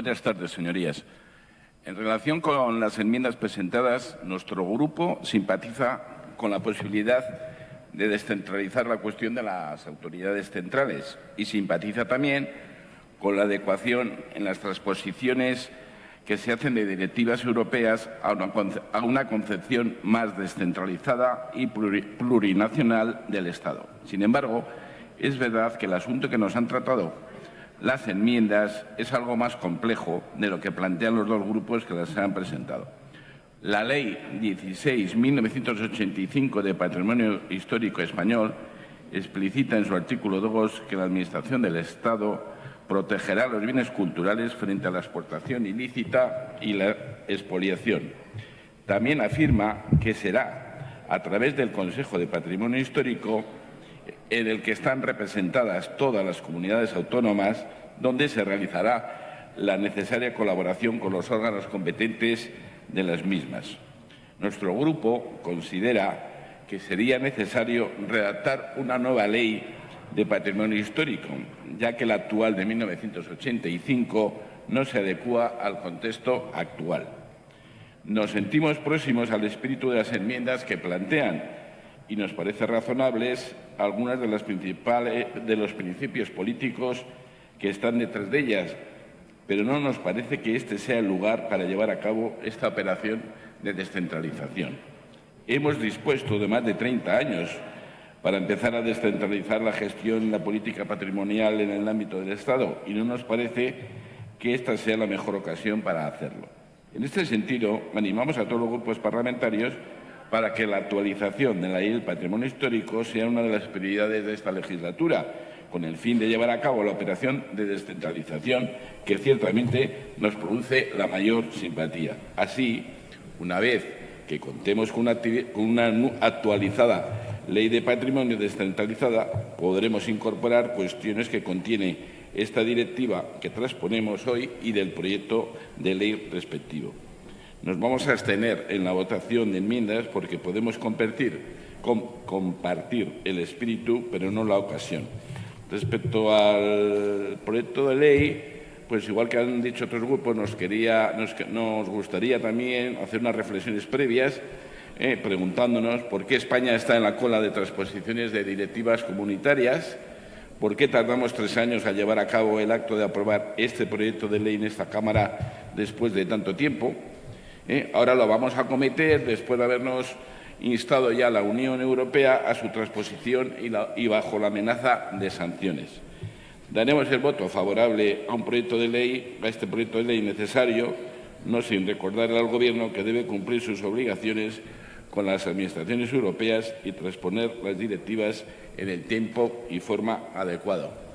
Buenas tardes, señorías. En relación con las enmiendas presentadas, nuestro grupo simpatiza con la posibilidad de descentralizar la cuestión de las autoridades centrales y simpatiza también con la adecuación en las transposiciones que se hacen de directivas europeas a una, concepción más descentralizada y plurinacional del Estado. Sin embargo, es verdad que el asunto que nos han tratado las enmiendas es algo más complejo de lo que plantean los dos grupos que las han presentado. La Ley 16.1985 de Patrimonio Histórico Español explicita en su artículo 2 que la Administración del Estado protegerá los bienes culturales frente a la exportación ilícita y la expoliación. También afirma que será a través del Consejo de Patrimonio Histórico en el que están representadas todas las comunidades autónomas, donde se realizará la necesaria colaboración con los órganos competentes de las mismas. Nuestro grupo considera que sería necesario redactar una nueva ley de patrimonio histórico, ya que la actual de 1985 no se adecua al contexto actual. Nos sentimos próximos al espíritu de las enmiendas que plantean y nos parece razonables algunas de, las principales, de los principios políticos que están detrás de ellas, pero no nos parece que este sea el lugar para llevar a cabo esta operación de descentralización. Hemos dispuesto de más de 30 años para empezar a descentralizar la gestión y la política patrimonial en el ámbito del Estado y no nos parece que esta sea la mejor ocasión para hacerlo. En este sentido, animamos a todos los grupos parlamentarios para que la actualización de la ley del patrimonio histórico sea una de las prioridades de esta legislatura, con el fin de llevar a cabo la operación de descentralización que ciertamente nos produce la mayor simpatía. Así, una vez que contemos con una, actualizada ley de patrimonio descentralizada, podremos incorporar cuestiones que contiene esta directiva que transponemos hoy y del proyecto de ley respectivo. Nos vamos a abstener en la votación de enmiendas porque podemos compartir, compartir el espíritu, pero no la ocasión. Respecto al proyecto de ley, pues igual que han dicho otros grupos, nos, gustaría también hacer unas reflexiones previas eh, preguntándonos por qué España está en la cola de transposiciones de directivas comunitarias, por qué tardamos tres años a llevar a cabo el acto de aprobar este proyecto de ley en esta Cámara después de tanto tiempo, ¿eh? Ahora lo vamos a cometer después de habernos instado ya la Unión Europea a su transposición y, bajo la amenaza de sanciones. Daremos el voto favorable a un proyecto de ley, a este proyecto de ley necesario, no sin recordarle al Gobierno que debe cumplir sus obligaciones con las administraciones europeas y transponer las directivas en el tiempo y forma adecuado.